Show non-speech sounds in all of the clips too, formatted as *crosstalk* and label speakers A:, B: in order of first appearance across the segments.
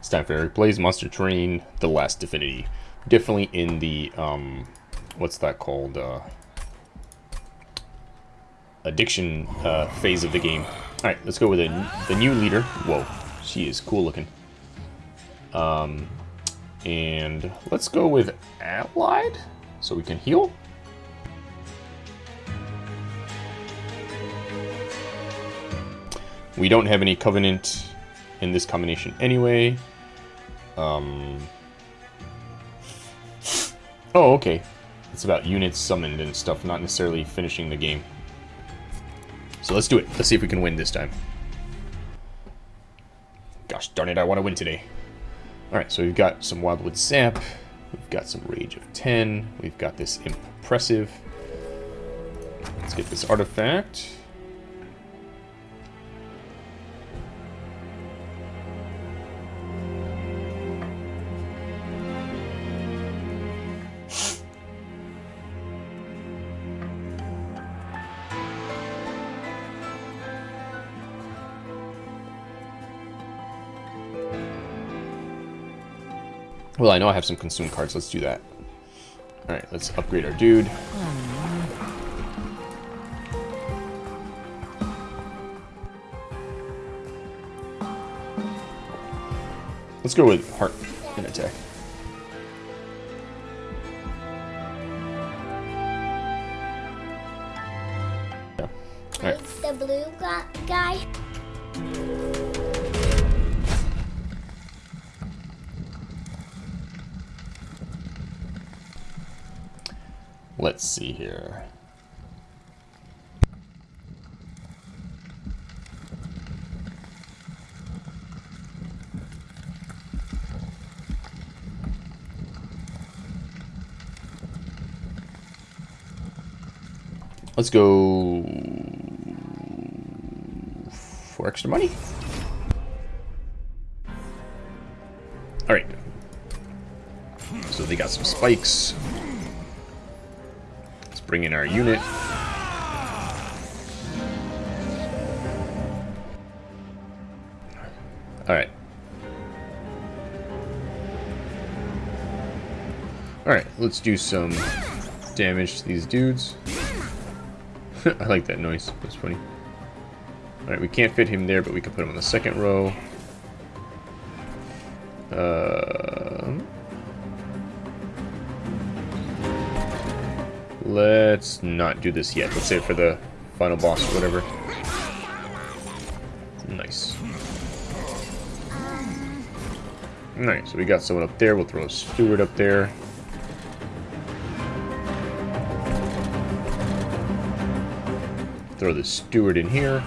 A: It's time Eric Plays Monster Train The Last Divinity. Definitely in the, um, what's that called? Uh, addiction uh, phase of the game. Alright, let's go with a, the new leader. Whoa, she is cool looking. Um, and let's go with Allied, so we can heal. We don't have any Covenant in this combination anyway. Um... Oh, okay. It's about units summoned and stuff, not necessarily finishing the game. So let's do it. Let's see if we can win this time. Gosh darn it, I want to win today. Alright, so we've got some Wildwood Sap. We've got some Rage of 10. We've got this Impressive. Let's get this artifact. Well, I know I have some consume cards. Let's do that. Alright, let's upgrade our dude. Let's go with heart and attack. Yeah. Alright.
B: The blue guy.
A: Let's see here. Let's go for extra money. All right. So they got some spikes bring in our unit. Alright. Alright, let's do some damage to these dudes. *laughs* I like that noise. That's funny. Alright, we can't fit him there, but we can put him on the second row. Not do this yet. Let's save for the final boss or whatever. Nice. Alright, so we got someone up there. We'll throw a steward up there. Throw the steward in here.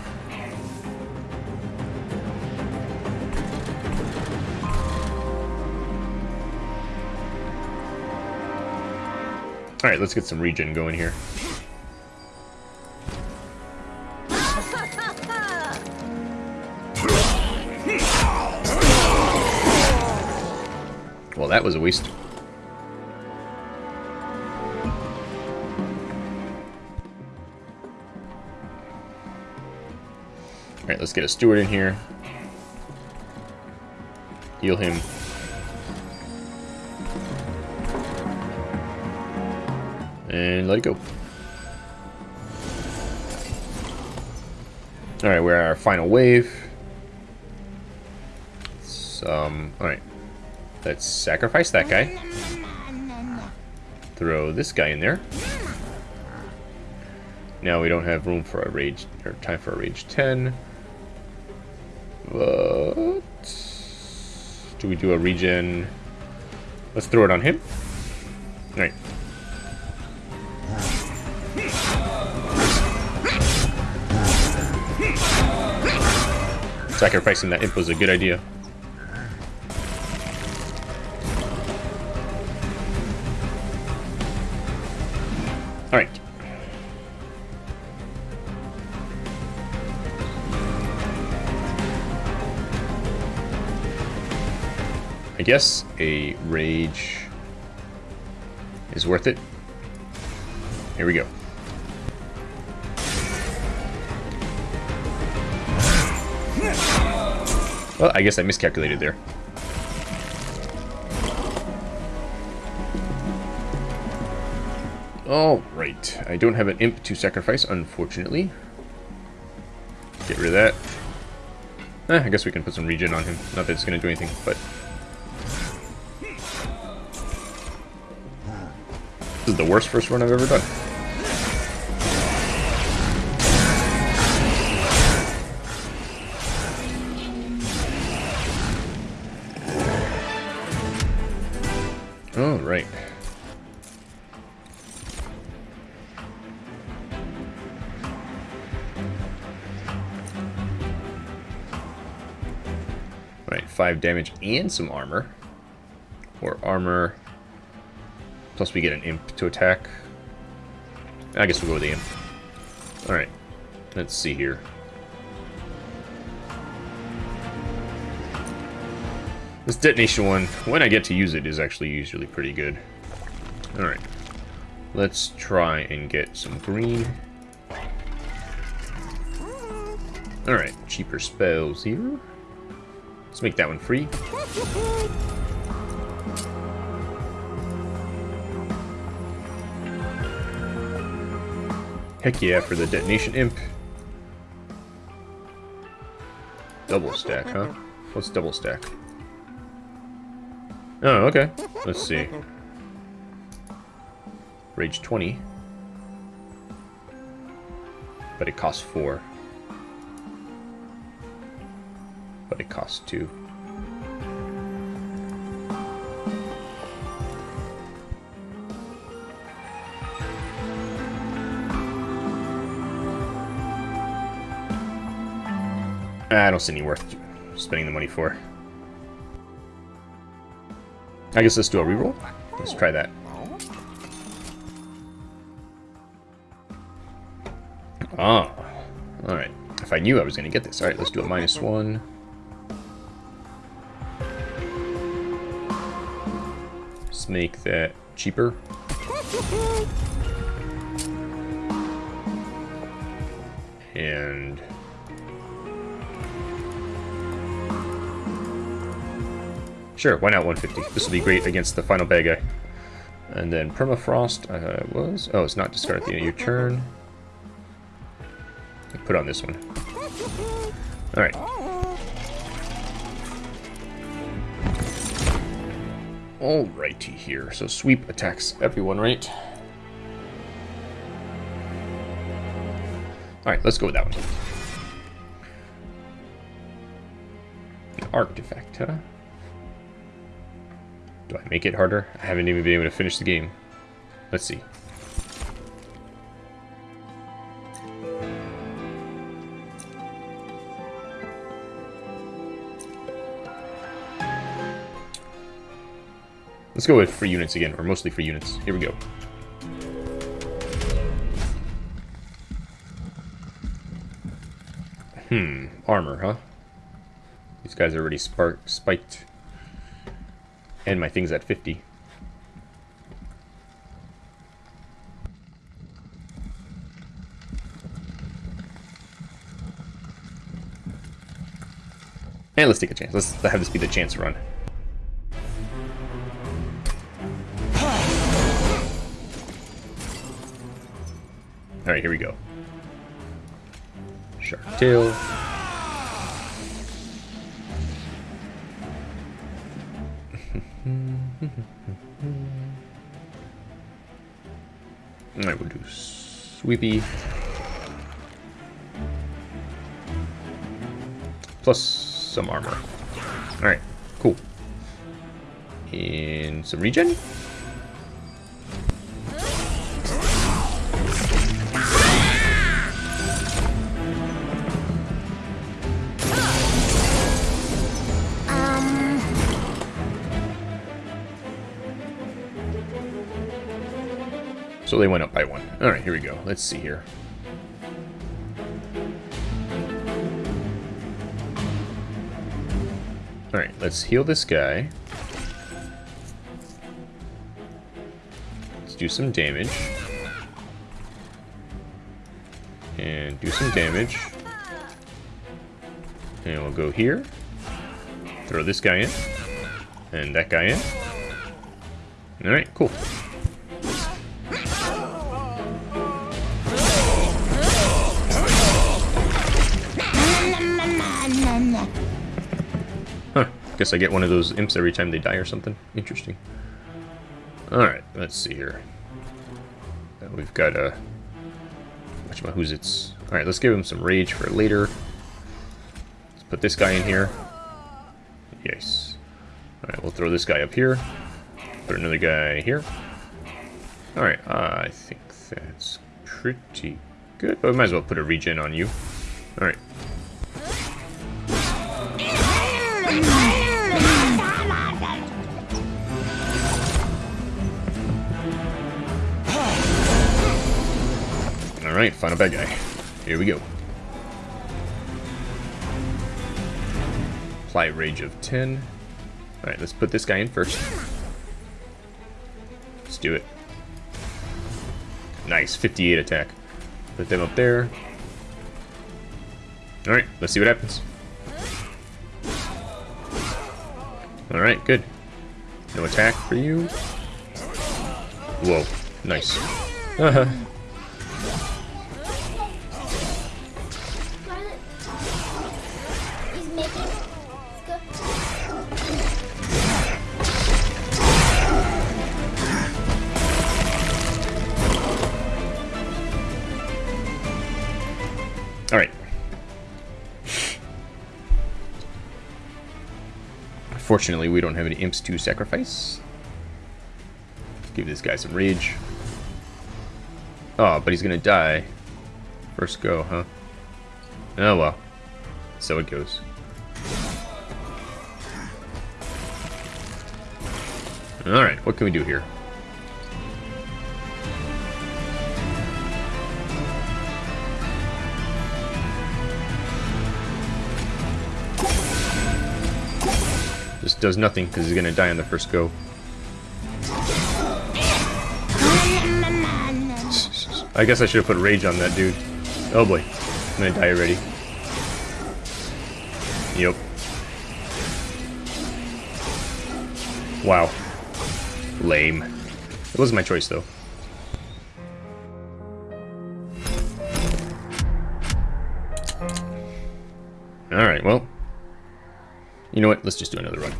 A: Alright, let's get some regen going here. That was a waste. Alright, let's get a steward in here. Heal him. and let it go. Alright, we're at our final wave. um, alright. Let's sacrifice that guy. Throw this guy in there. Now we don't have room for a rage, or time for a rage 10. But... Do we do a regen? Let's throw it on him. Alright. Sacrificing that imp was a good idea. guess a rage is worth it. Here we go. Well, I guess I miscalculated there. Alright, I don't have an imp to sacrifice, unfortunately. Get rid of that. Eh, I guess we can put some regen on him. Not that it's going to do anything, but is the worst first run I've ever done. All right. Right, 5 damage and some armor. Or armor. Plus we get an imp to attack. I guess we'll go with the imp. Alright, let's see here. This detonation one, when I get to use it, is actually usually pretty good. Alright. Let's try and get some green. Alright, cheaper spells here. Let's make that one free. Heck yeah, for the detonation imp. Double stack, huh? What's double stack? Oh, okay. Let's see. Rage 20. But it costs 4. But it costs 2. I don't see any worth spending the money for. I guess let's do a reroll. Let's try that. Ah. Alright. If I knew I was going to get this. Alright, let's do a minus one. Let's make that cheaper. And... Sure, why not 150? This will be great against the final bad guy. And then Permafrost uh, was... Oh, it's not discard at the end of your turn. Put on this one. Alright. Alrighty here. So sweep attacks everyone, right? Alright, let's go with that one. Artifact, huh? Make it harder? I haven't even been able to finish the game. Let's see. Let's go with free units again, or mostly free units. Here we go. Hmm, armor, huh? These guys are already spark spiked. And my thing's at 50. And let's take a chance. Let's have this be the chance run. Alright, here we go. Shark tail. Alright, we'll do sweepy. Plus some armor. Alright, cool. And some regen? So they went. Alright, here we go. Let's see here. Alright, let's heal this guy. Let's do some damage. And do some damage. And we'll go here. Throw this guy in. And that guy in. Alright, cool. Guess I get one of those imps every time they die or something. Interesting. Alright, let's see here. Uh, we've got a... Who's it's? Alright, let's give him some rage for later. Let's put this guy in here. Yes. Alright, we'll throw this guy up here. Put another guy here. Alright, uh, I think that's pretty good. But we might as well put a regen on you. Alright. Alright, final bad guy. Here we go. Apply rage of 10. Alright, let's put this guy in first. Let's do it. Nice, 58 attack. Put them up there. Alright, let's see what happens. Alright, good. No attack for you. Whoa, nice. Uh -huh. Fortunately, we don't have any imps to sacrifice. Give this guy some rage. Oh, but he's gonna die. First go, huh? Oh well. So it goes. Alright, what can we do here? Does nothing because he's going to die on the first go. I guess I should have put rage on that dude. Oh boy. I'm going to die already. Yep. Wow. Lame. It wasn't my choice, though. Alright, well, you know what? Let's just do another run.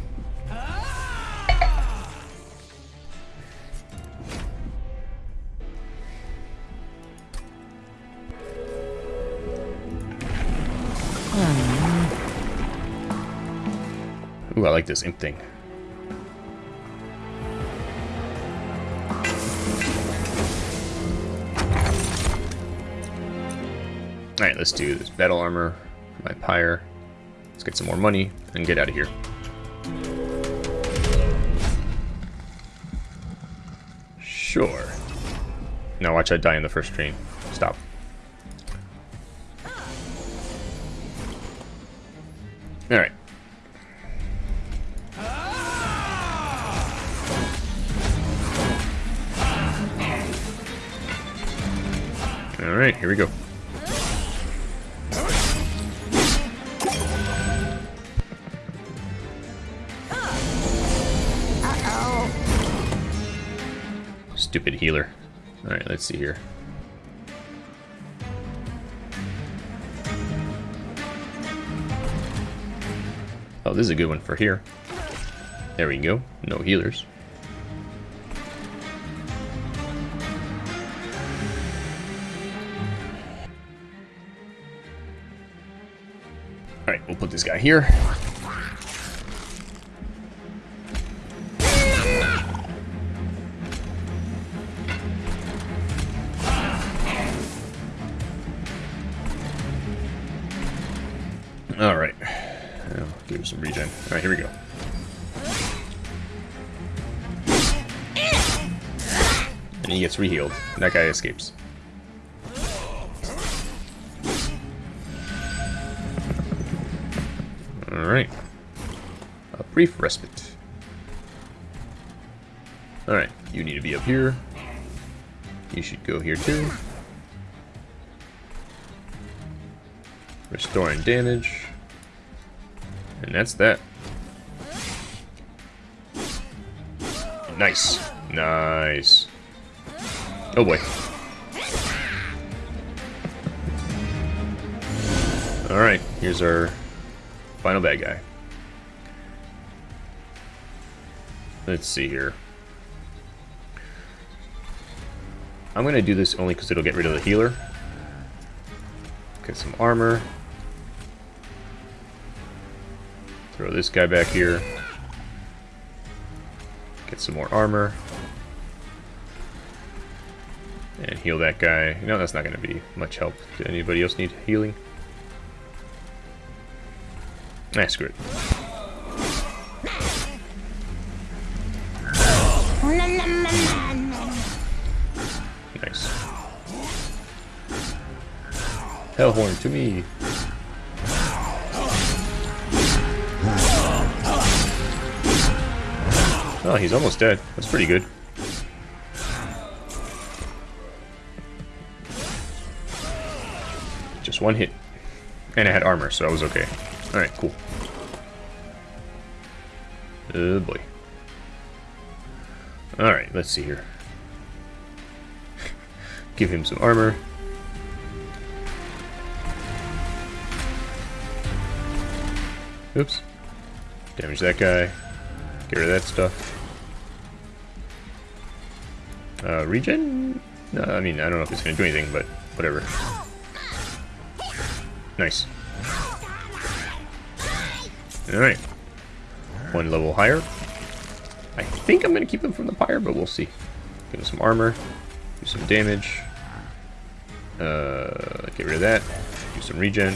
A: Like this imp thing. Alright, let's do this battle armor my pyre. Let's get some more money and get out of here. Sure. Now watch I die in the first train. Stop. Alright. Alright, here we go. stupid healer. Alright, let's see here. Oh, this is a good one for here. There we go. No healers. Here. Alright. give him some regen. Alright, here we go. And he gets rehealed. That guy escapes. Brief respite. Alright, you need to be up here. You should go here too. Restoring damage. And that's that. Nice. Nice. Oh boy. Alright, here's our final bad guy. Let's see here. I'm going to do this only because it'll get rid of the healer. Get some armor. Throw this guy back here. Get some more armor. And heal that guy. No, that's not going to be much help. Did anybody else need healing? Nah, screw it. Hellhorn to me. Oh, he's almost dead. That's pretty good. Just one hit. And I had armor, so I was okay. Alright, cool. Oh boy. Alright, let's see here. *laughs* Give him some armor. Oops. Damage that guy. Get rid of that stuff. Uh, regen? No, I mean, I don't know if it's to do anything, but whatever. Nice. Alright. One level higher. I think I'm going to keep them from the pyre, but we'll see. Give them some armor. Do some damage. Uh, get rid of that. Do some regen.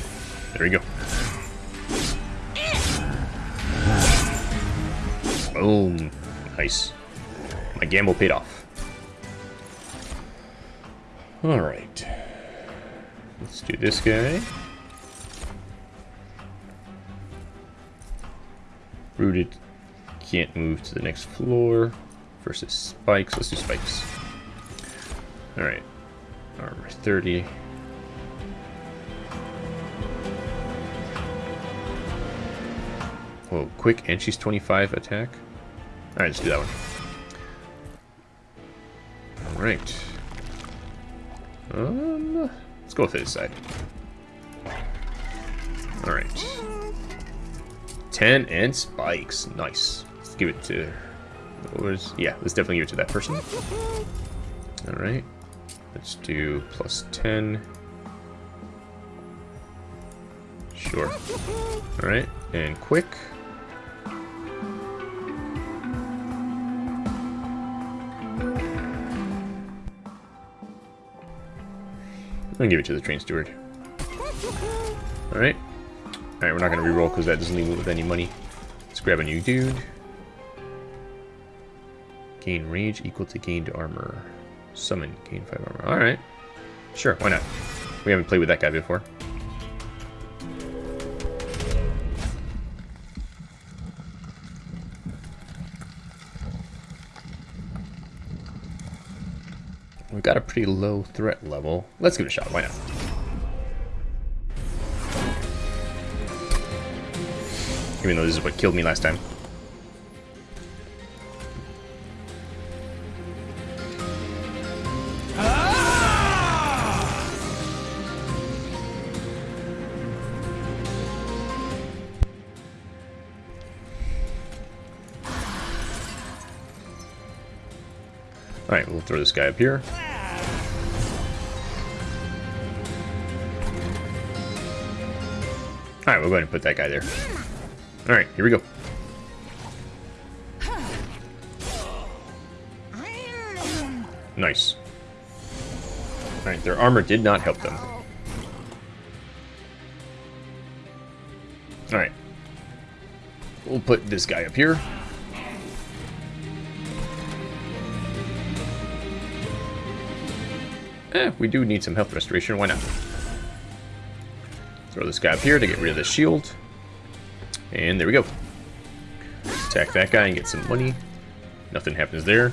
A: There we go. Boom. Nice. My gamble paid off. Alright. Let's do this guy. Rooted can't move to the next floor. Versus spikes. Let's do spikes. Alright. Armor 30. Whoa, quick, and she's 25 attack. Alright, let's do that one. Alright. Um, let's go with this side. Alright. 10 and spikes. Nice. Let's give it to... Was, yeah, let's definitely give it to that person. Alright. Let's do plus 10. Sure. Alright, and quick. I'm gonna give it to the train steward. Alright. Alright, we're not gonna reroll because that doesn't leave me with any money. Let's grab a new dude. Gain range equal to gained armor. Summon, gain 5 armor. Alright. Sure, why not? We haven't played with that guy before. Pretty low threat level. Let's give it a shot, why not? Even though this is what killed me last time. Alright, we'll throw this guy up here. Alright, we'll go ahead and put that guy there. Alright, here we go. Nice. Alright, their armor did not help them. Alright. We'll put this guy up here. Eh, we do need some health restoration, why not? Throw this guy up here to get rid of the shield. And there we go. Attack that guy and get some money. Nothing happens there.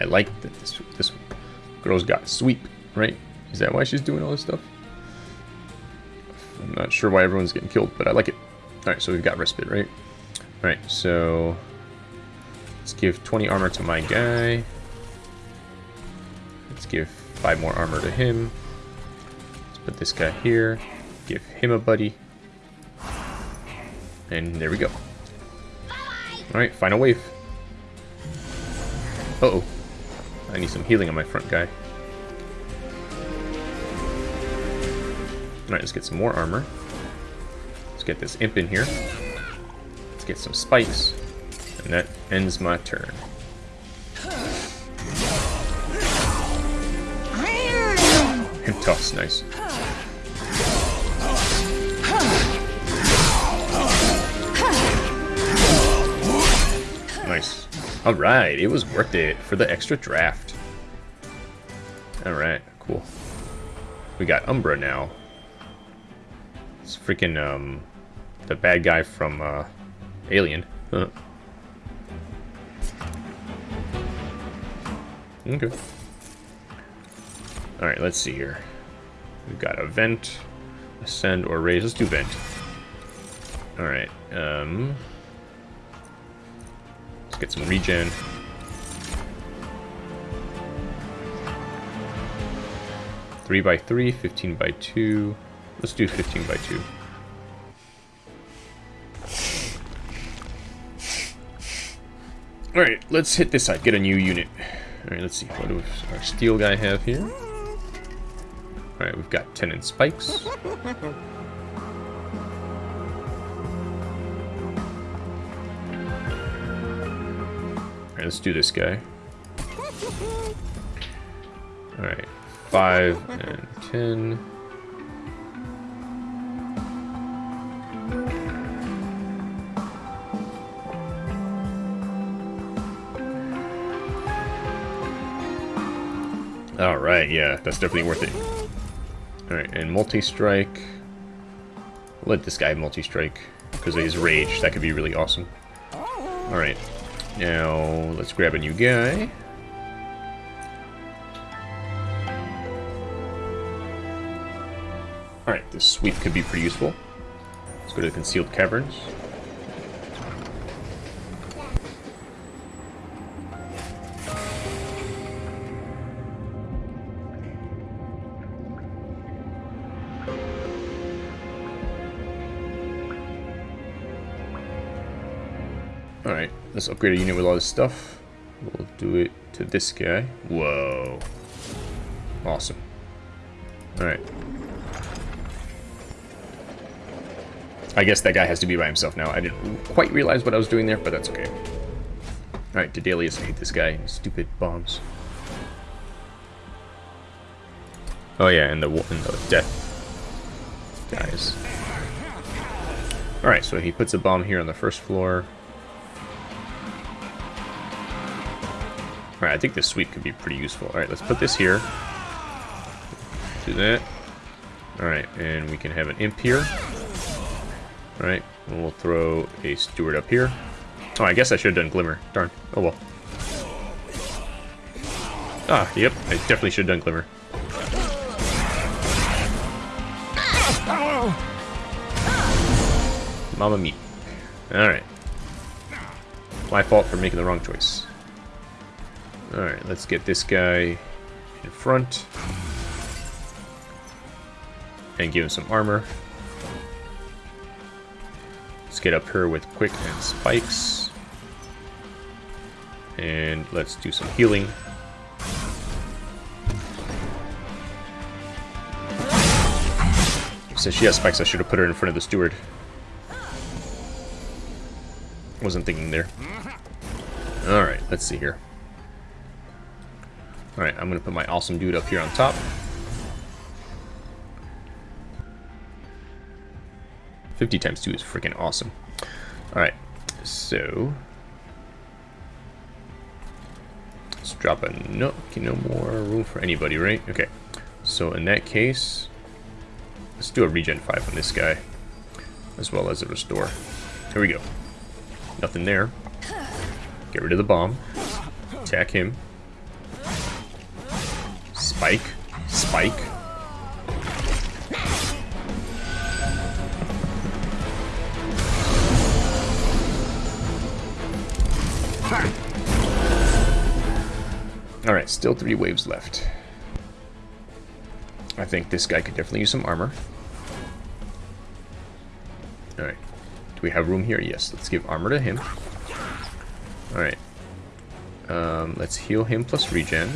A: I like that this, this girl's got sweep, right? Is that why she's doing all this stuff? I'm not sure why everyone's getting killed, but I like it. Alright, so we've got respite, right? Alright, so let's give 20 armor to my guy. Let's give 5 more armor to him. Let's put this guy here. Give him a buddy. And there we go. Alright, final wave. Uh-oh. I need some healing on my front guy. Alright, let's get some more armor. Let's get this imp in here. Let's get some spikes. And that ends my turn. *laughs* And toss, nice. Nice. Alright, it was worth it for the extra draft. Alright, cool. We got Umbra now. It's freaking, um, the bad guy from, uh, Alien. Huh. Okay. Alright, let's see here. We've got a vent, ascend, or raise. Let's do vent. Alright, um... Let's get some regen. Three by three, 15 by two. Let's do 15 by two. Alright, let's hit this side, get a new unit. Alright, let's see, what does our steel guy have here? Alright, we've got tenon spikes. Alright, let's do this guy. Alright, 5 and 10. Alright, yeah, that's definitely worth it. Alright, and multi-strike. Let this guy multi-strike, because of his rage. That could be really awesome. Alright, now let's grab a new guy. Alright, this sweep could be pretty useful. Let's go to the concealed caverns. Let's upgrade a unit with all this stuff. We'll do it to this guy. Whoa. Awesome. Alright. I guess that guy has to be by himself now. I didn't quite realize what I was doing there, but that's okay. Alright, Dedalius, I hate this guy. Stupid bombs. Oh yeah, and the, and the death guys. Alright, so he puts a bomb here on the first floor. Alright, I think this sweep could be pretty useful. Alright, let's put this here. Do that. Alright, and we can have an imp here. Alright, we'll throw a steward up here. Oh, I guess I should have done Glimmer. Darn. Oh well. Ah, yep, I definitely should have done Glimmer. Mama me. Alright. My fault for making the wrong choice. Alright, let's get this guy in front. And give him some armor. Let's get up here with quick and spikes. And let's do some healing. Since she has spikes, I should have put her in front of the steward. Wasn't thinking there. Alright, let's see here. Alright, I'm going to put my awesome dude up here on top. Fifty times two is freaking awesome. Alright, so let's drop a no okay, no more room for anybody, right? Okay. So in that case, let's do a regen 5 on this guy, as well as a restore. Here we go. Nothing there. Get rid of the bomb. Attack him. Spike. Spike. Alright, still three waves left. I think this guy could definitely use some armor. Alright. Do we have room here? Yes. Let's give armor to him. Alright. Um, let's heal him plus regen.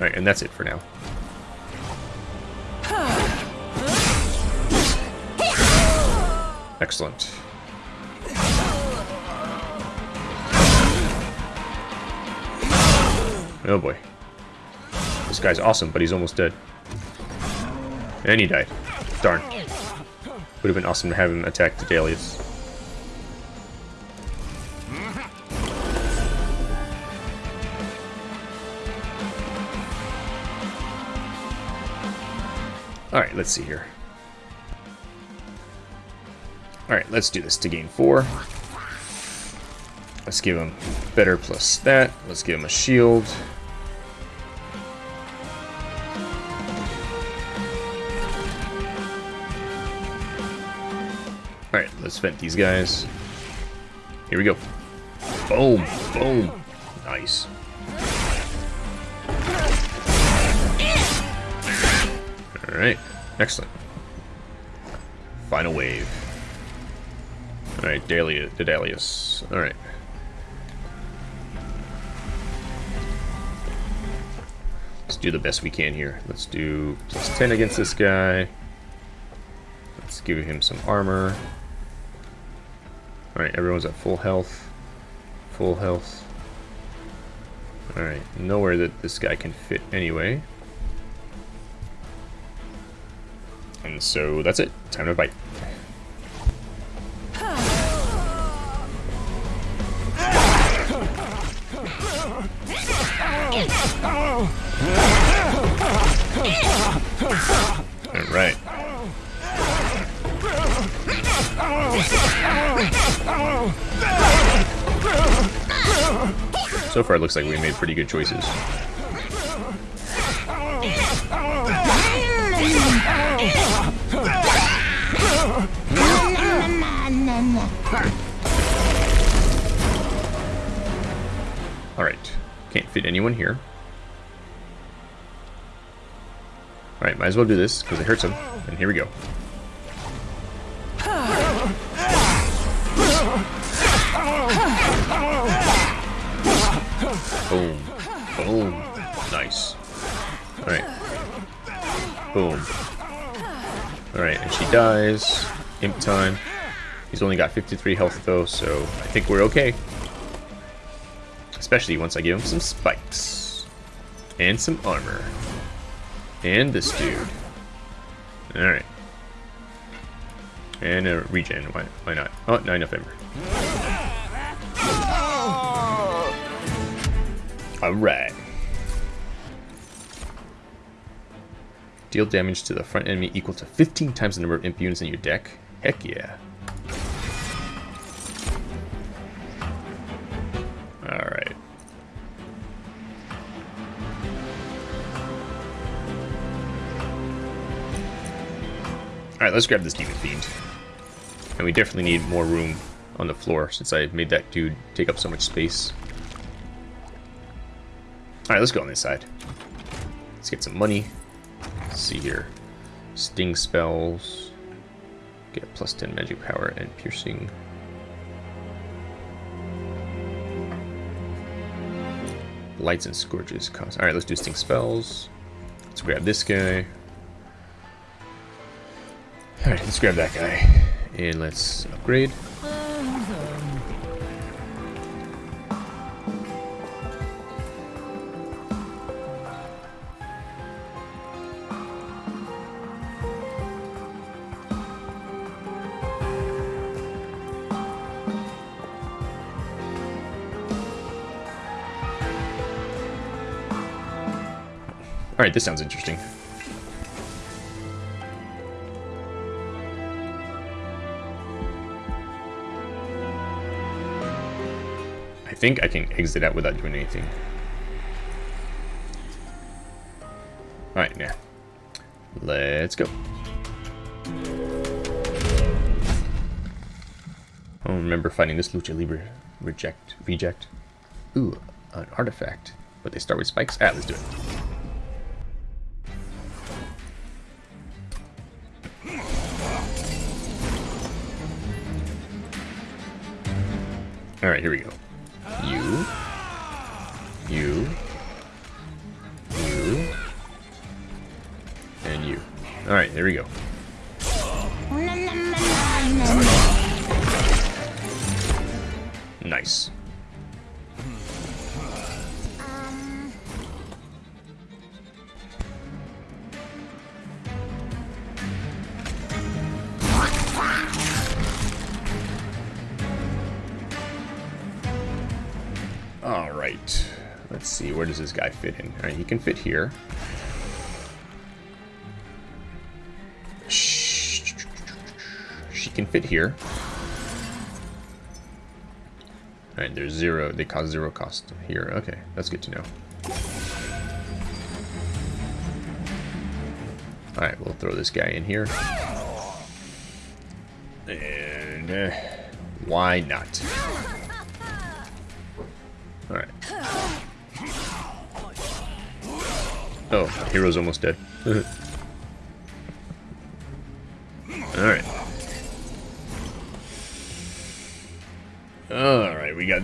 A: Alright, and that's it for now. Excellent. Oh boy. This guy's awesome, but he's almost dead. And he died. Darn. Would have been awesome to have him attack the Dalius. Alright, let's see here. Alright, let's do this to gain four. Let's give him better plus that. Let's give him a shield. Alright, let's vent these guys. Here we go. Boom, boom. Nice. Alright, excellent. Final wave. Alright, the Alright. Let's do the best we can here. Let's do plus 10 against this guy. Let's give him some armor. Alright, everyone's at full health. Full health. Alright, nowhere that this guy can fit anyway. And so that's it. Time to bite. Alright. So far, it looks like we made pretty good choices. Fit anyone here. Alright, might as well do this, because it hurts him. And here we go. Boom. Boom. Nice. Alright. Boom. Alright, and she dies. Imp time. He's only got 53 health though, so I think we're okay. Especially once I give him some spikes. And some armor. And this dude. Alright. And a regen, why, why not? Oh, 9 November. Alright. Deal damage to the front enemy equal to 15 times the number of imp units in your deck. Heck yeah. Alright, let's grab this Demon Fiend. And we definitely need more room on the floor since I made that dude take up so much space. Alright, let's go on this side. Let's get some money. Let's see here. Sting spells. Get plus 10 magic power and piercing. Blights and scourges cost. Alright, let's do sting spells. Let's grab this guy. Alright, let's grab that guy. And let's upgrade. Alright, this sounds interesting. think I can exit out without doing anything. Alright, now. Let's go. I don't remember finding this Lucha Libre. Reject. Reject. Ooh, an artifact. But they start with spikes? Ah, let's do it. Alright, here we go. There we go. Nice.
B: Um,
A: Alright. Let's see, where does this guy fit in? Alright, he can fit here. Can fit here. Alright, there's zero, they cause zero cost here. Okay, that's good to know. Alright, we'll throw this guy in here. And uh, why not? Alright. Oh, hero's almost dead. *laughs*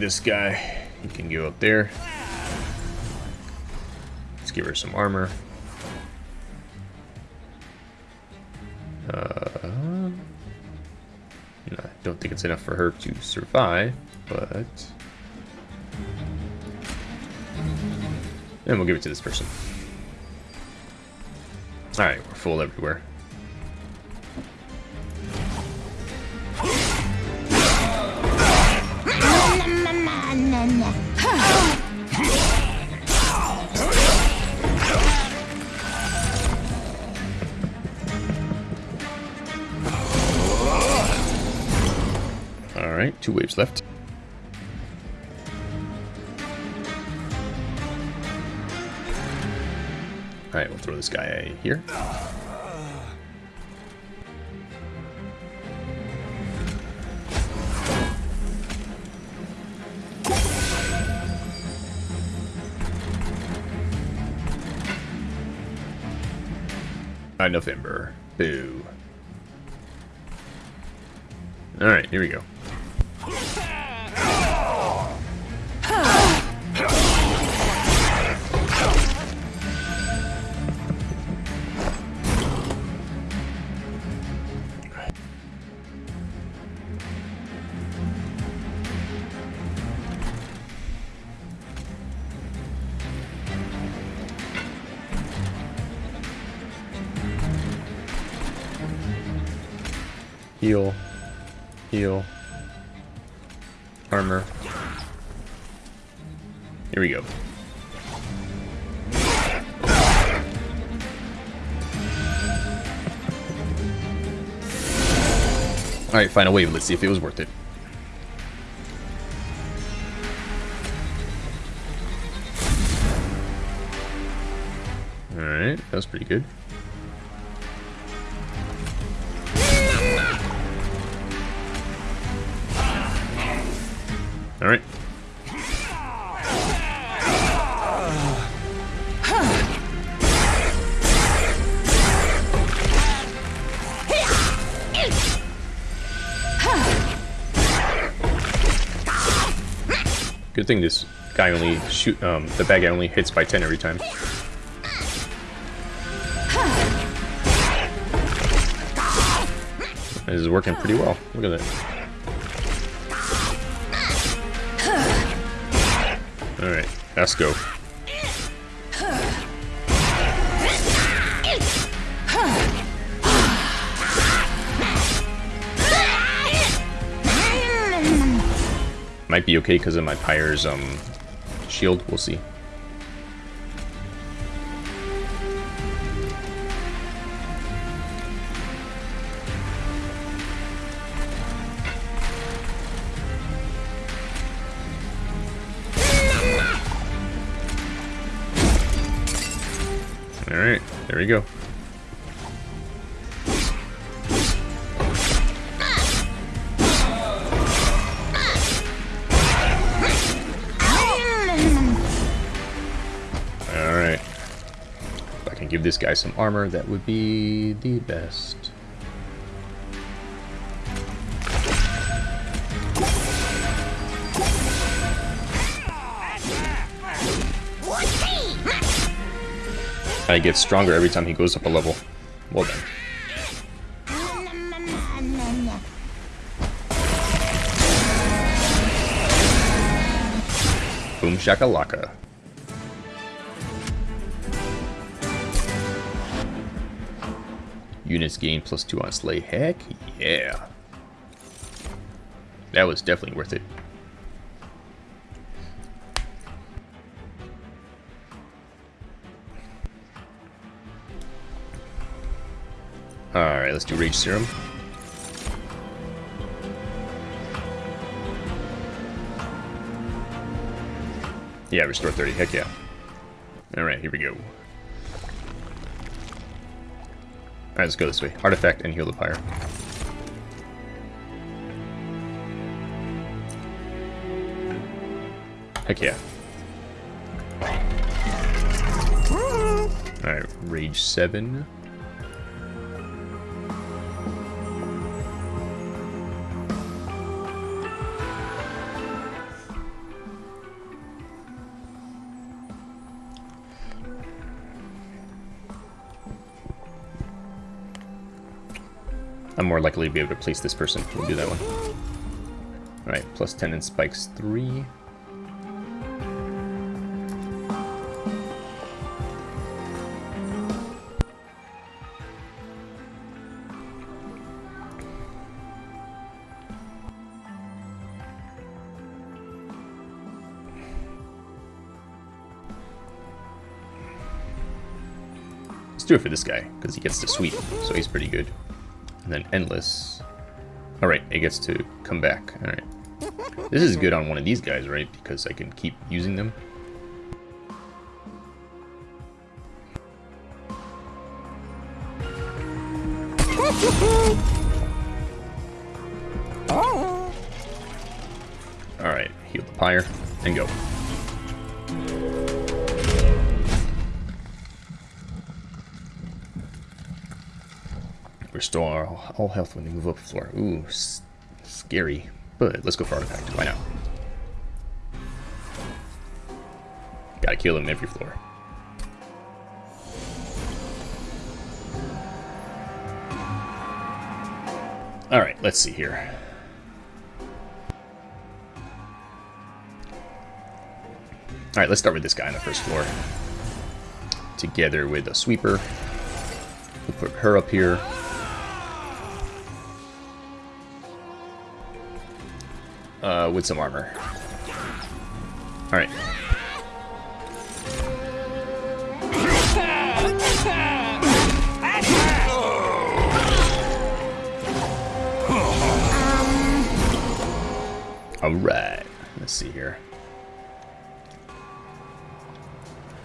A: this guy. He can go up there. Let's give her some armor. Uh, I don't think it's enough for her to survive, but... And we'll give it to this person. Alright, we're full everywhere. This guy here. November. Boo. Alright, here we go. Heal. Heal. Armor. Here we go. Alright, final wave. Let's see if it was worth it. Alright, that was pretty good. Good thing this guy only shoot um the bad guy only hits by 10 every time. This is working pretty well. Look at that. Alright, let's go. Be okay because of my Pyre's um, shield, we'll see. Alright, there we go. this guy some armor, that would be the best. I get stronger every time he goes up a level. Well done. Boom shakalaka. Units gain plus two on Slay. Heck yeah. That was definitely worth it. Alright, let's do Rage Serum. Yeah, restore 30. Heck yeah. Alright, here we go. Alright, let's go this way. Artifact and heal the pyre. Heck yeah. Alright, Rage 7. I'm more likely to be able to place this person. We'll do that one. Alright, plus 10 in spikes 3. Let's do it for this guy, because he gets to sweep, so he's pretty good. And then endless. Alright, it gets to come back. Alright. This is good on one of these guys, right? Because I can keep using them. All health when they move up the floor. Ooh, scary. But let's go for artifact. Why not? Gotta kill him every floor. Alright, let's see here. Alright, let's start with this guy on the first floor. Together with a sweeper. We'll put her up here. Uh, with some armor. Alright. Alright, let's see here.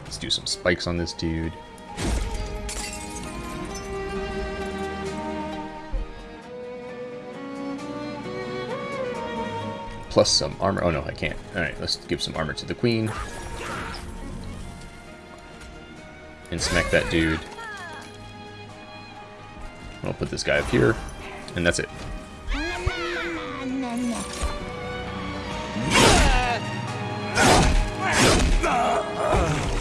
A: Let's do some spikes on this dude. Plus some armor. Oh no, I can't. Alright, let's give some armor to the queen. And smack that dude. I'll put this guy up here. And that's it.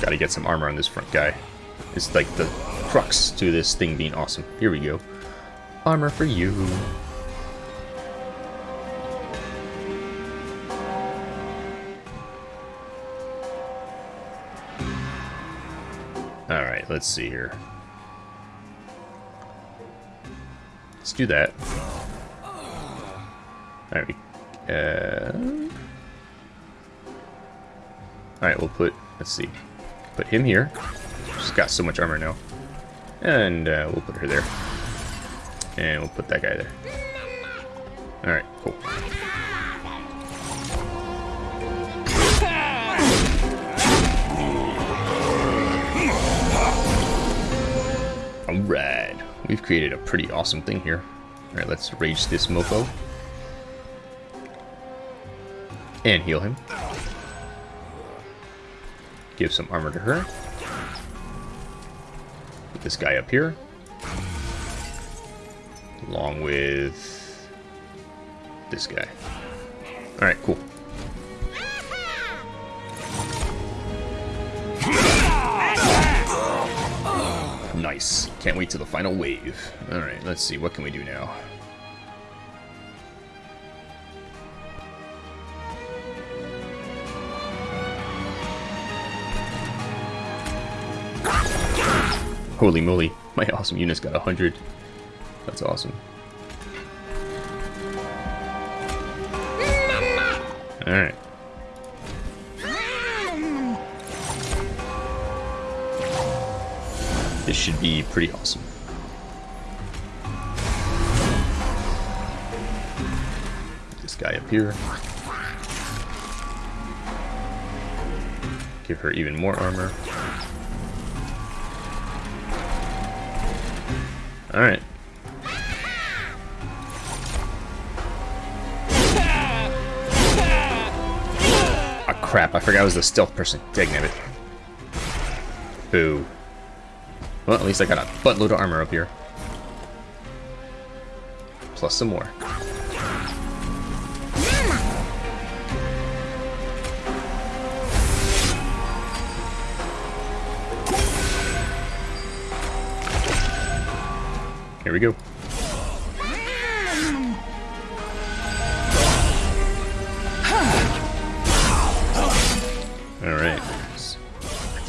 A: Gotta get some armor on this front guy. It's like the crux to this thing being awesome. Here we go. Armor for you. Let's see here. Let's do that. Alright, uh... Alright, we'll put, let's see, put him here. She's got so much armor now. And uh, we'll put her there. And we'll put that guy there. Alright, cool. Alright, we've created a pretty awesome thing here. Alright, let's rage this mofo. And heal him. Give some armor to her. Put this guy up here. Along with this guy. Alright, cool. Nice. Can't wait till the final wave. Alright, let's see. What can we do now? Holy moly, my awesome unit's got 100. That's awesome. Alright. This should be pretty awesome. This guy up here. Give her even more armor. Alright. Ah, crap. I forgot I was the stealth person. Dagnabbit. Boo. Well, at least I got a buttload of armor up here. Plus some more. Here we go.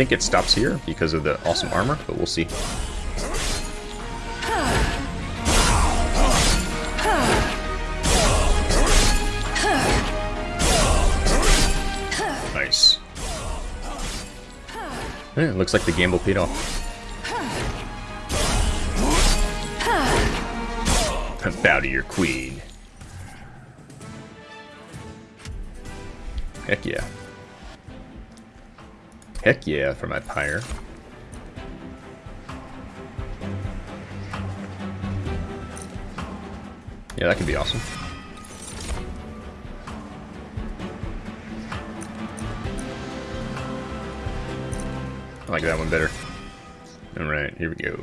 A: Think it stops here because of the awesome armor, but we'll see. Nice. Yeah, looks like the gamble paid off. Bow to your queen. Heck yeah. Heck yeah for my pyre. Yeah, that could be awesome. I like that one better. Alright, here we go.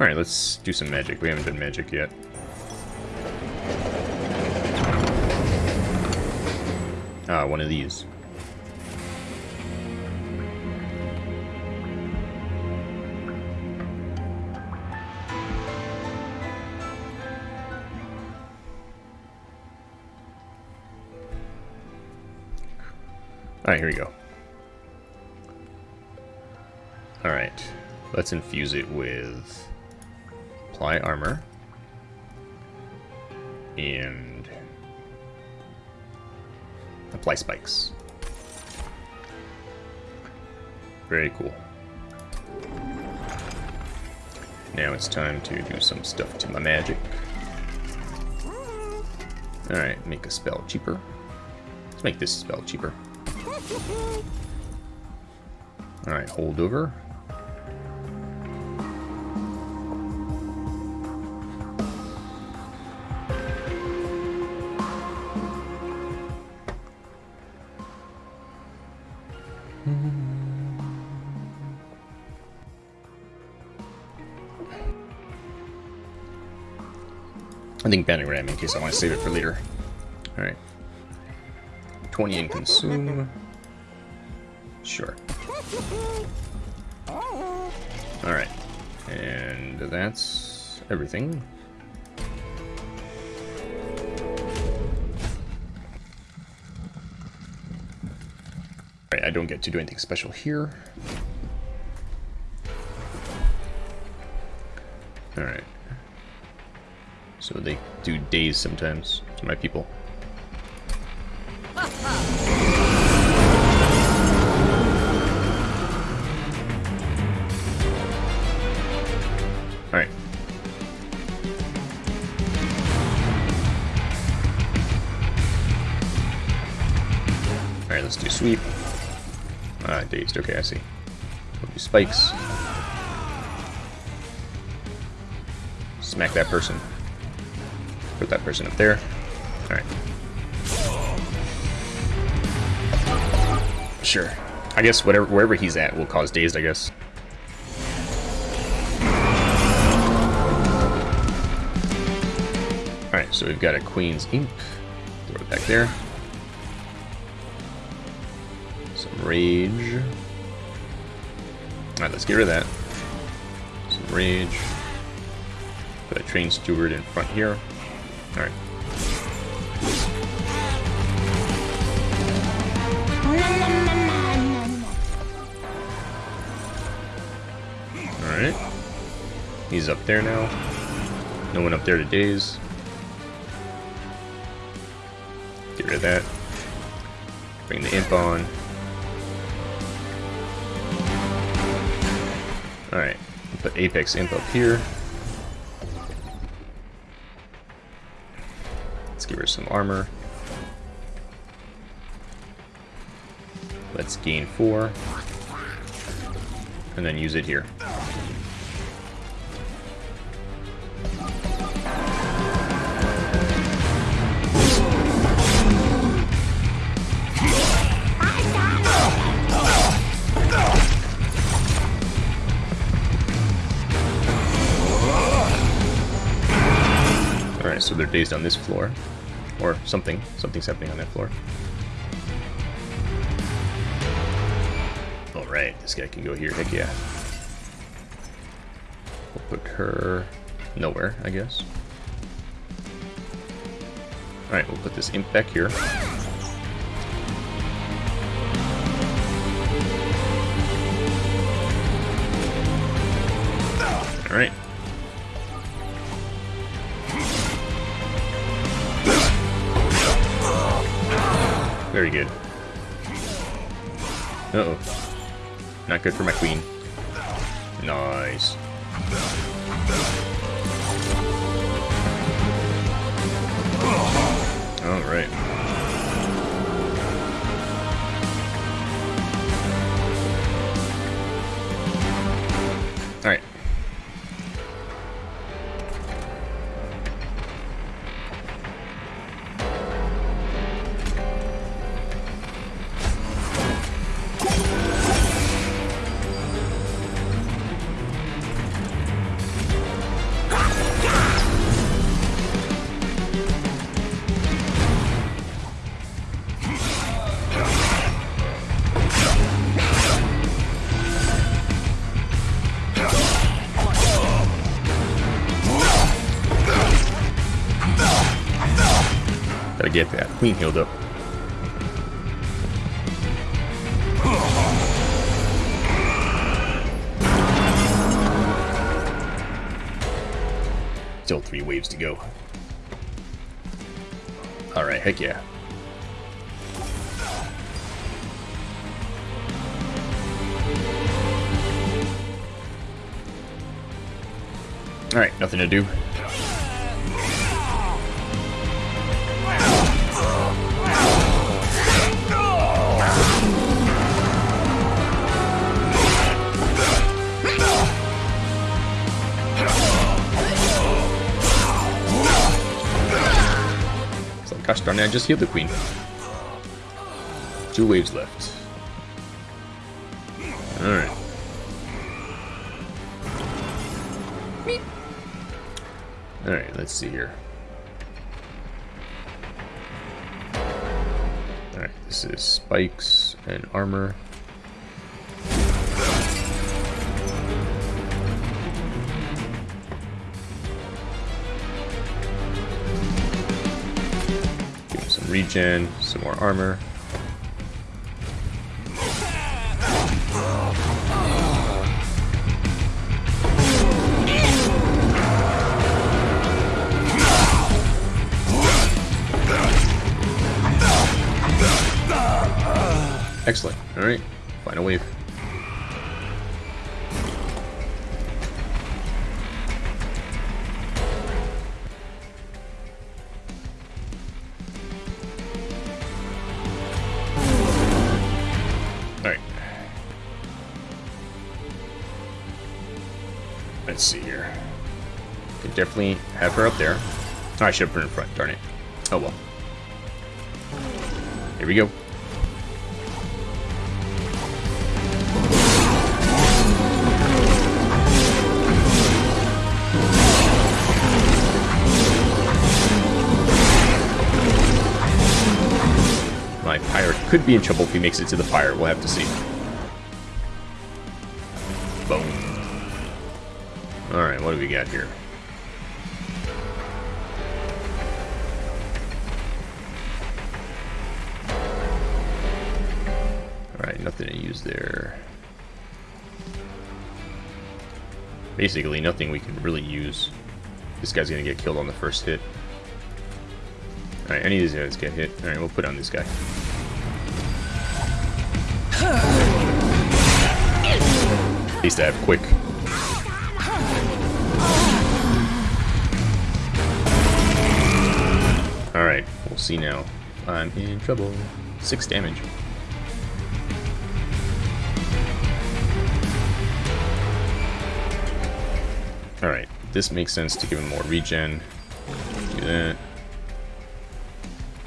A: Alright, let's do some magic. We haven't done magic yet. Ah, one of these. Alright, here we go. Alright, let's infuse it with apply armor and apply spikes. Very cool. Now it's time to do some stuff to my magic. Alright, make a spell cheaper. Let's make this spell cheaper. Alright, hold Bandit Ram in case I want to save it for later. Alright. 20 in consume. Sure. Alright. And that's everything. Alright, I don't get to do anything special here. They do daze sometimes to my people. Alright. Alright, let's do sweep. Ah, dazed. Okay, I see. We'll do spikes. Smack that person. Put that person up there. Alright. Sure. I guess whatever wherever he's at will cause dazed, I guess. Alright, so we've got a Queen's Imp. Throw it back there. Some Rage. Alright, let's get rid of that. Some Rage. Put a Train Steward in front here. Alright. Alright. He's up there now. No one up there to daze. Get rid of that. Bring the imp on. Alright. Put Apex Imp up here. Some armor. Let's gain four. And then use it here. So they're based on this floor. Or something. Something's happening on that floor. Alright, this guy can go here. Heck yeah. We'll put her nowhere, I guess. Alright, we'll put this imp back here. Alright. Very good. Uh-oh. Not good for my queen. Nice. Queen healed up. Still three waves to go. Alright, heck yeah. Alright, nothing to do. Gosh darn it, I just healed the queen. Two waves left. Alright. Alright, let's see here. Alright, this is spikes and armor. Regen, some more armor. Let's see here. Could definitely have her up there. Oh, I should have put her in front, darn it. Oh well. Here we go. My pirate could be in trouble if he makes it to the fire. We'll have to see. Do we got here? Alright, nothing to use there. Basically, nothing we can really use. This guy's gonna get killed on the first hit. Alright, any of these guys get hit. Alright, we'll put on this guy. At least I have quick. We'll see now. I'm in trouble. Six damage. Alright, this makes sense to give him more regen. Do that.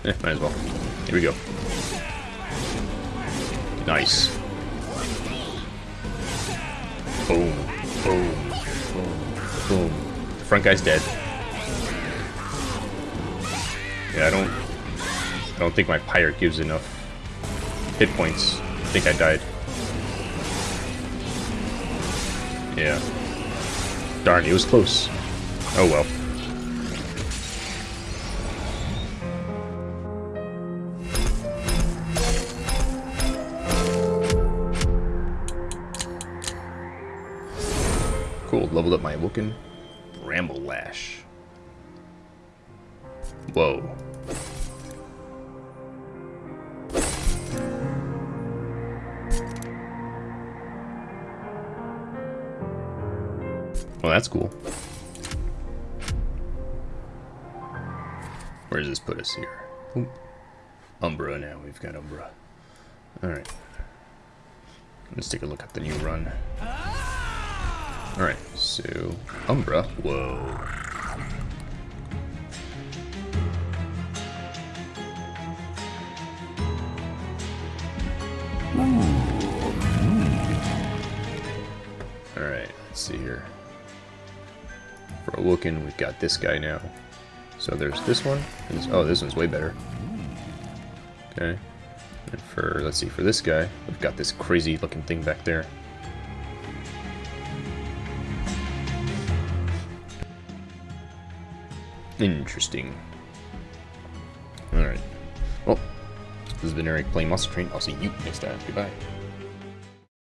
A: Eh, might as well. Here we go. Nice. Boom, boom, boom, boom. The front guy's dead. Yeah, I don't... I don't think my pirate gives enough hit points. I think I died. Yeah. Darn, he was close. Oh well. Cool, leveled up my Awoken Bramble Lash. Whoa. That's cool. Where does this put us here? Oop. Umbra now. We've got Umbra. Alright. Let's take a look at the new run. Alright, so Umbra. Whoa. Awoken, we've got this guy now. So there's this one. This, oh, this one's way better. Okay. And for, let's see, for this guy, we've got this crazy looking thing back there. Interesting. Alright. Well, oh, this has been Eric playing Monster Train. I'll see you next time. Goodbye.